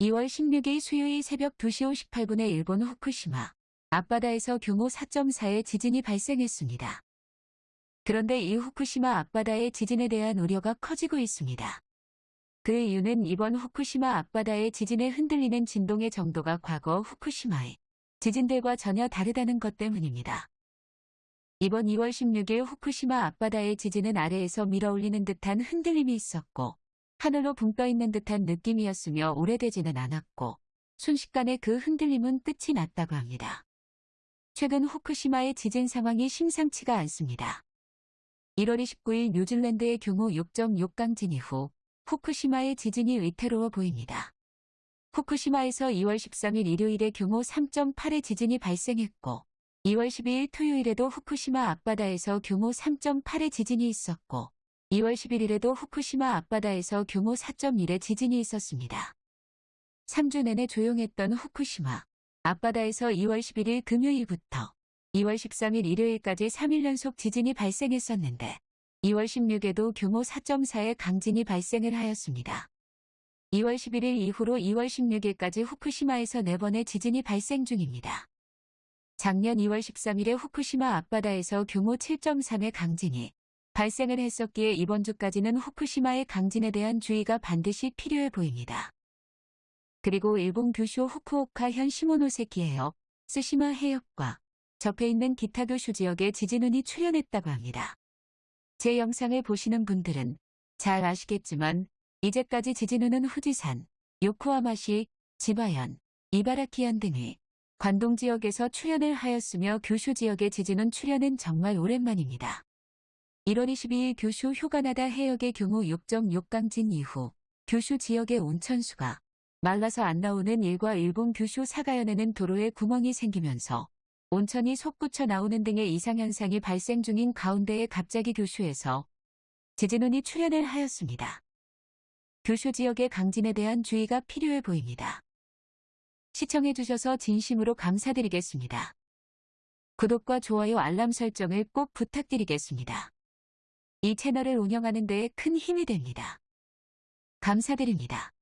2월 16일 수요일 새벽 2시 58분에 일본 후쿠시마 앞바다에서 규모 4.4의 지진이 발생했습니다. 그런데 이 후쿠시마 앞바다의 지진에 대한 우려가 커지고 있습니다. 그 이유는 이번 후쿠시마 앞바다의 지진에 흔들리는 진동의 정도가 과거 후쿠시마의 지진들과 전혀 다르다는 것 때문입니다. 이번 2월 16일 후쿠시마 앞바다의 지진은 아래에서 밀어올리는 듯한 흔들림이 있었고 하늘로 붕 떠 있는 듯한 느낌이었으며 오래되지는 않았고 순식간에 그 흔들림은 끝이 났다고 합니다. 최근 후쿠시마의 지진 상황이 심상치가 않습니다. 1월 29일 뉴질랜드의 규모 6.6 강진 이후 후쿠시마의 지진이 위태로워 보입니다. 후쿠시마에서 2월 13일 일요일에 규모 3.8의 지진이 발생했고 2월 12일 토요일에도 후쿠시마 앞바다에서 규모 3.8의 지진이 있었고 2월 11일에도 후쿠시마 앞바다에서 규모 4.1의 지진이 있었습니다. 3주 내내 조용했던 후쿠시마 앞바다에서 2월 11일 금요일부터 2월 13일 일요일까지 3일 연속 지진이 발생했었는데 2월 16일에도 규모 4.4의 강진이 발생을 하였습니다. 2월 11일 이후로 2월 16일까지 후쿠시마에서 4번의 지진이 발생 중입니다. 작년 2월 13일에 후쿠시마 앞바다에서 규모 7.3의 강진이 발생을 했었기에 이번 주까지는 후쿠시마의 강진에 대한 주의가 반드시 필요해 보입니다. 그리고 일본 규슈 후쿠오카현 시모노세키에요. 스시마 해역과 접해 있는 기타 교슈 지역에 지진운이 출현했다고 합니다. 제 영상을 보시는 분들은 잘 아시겠지만 이제까지 지진운은 후지산, 요코하마시, 지바현, 이바라키현 등의 관동 지역에서 출현을 하였으며 규슈 지역의 지진운 출현은 정말 오랜만입니다. 1월 22일 규슈 휴가나다 해역의 규모 6.6 강진 이후 규슈 지역의 온천수가 말라서 안 나오는 일과 일본 규슈 사가현에는 도로에 구멍이 생기면서 온천이 솟구쳐 나오는 등의 이상현상이 발생 중인 가운데에 갑자기 규슈에서 지진운이 출현을 하였습니다. 규슈 지역의 강진에 대한 주의가 필요해 보입니다. 시청해주셔서 진심으로 감사드리겠습니다. 구독과 좋아요 알람 설정을 꼭 부탁드리겠습니다. 이 채널을 운영하는 데에 큰 힘이 됩니다. 감사드립니다.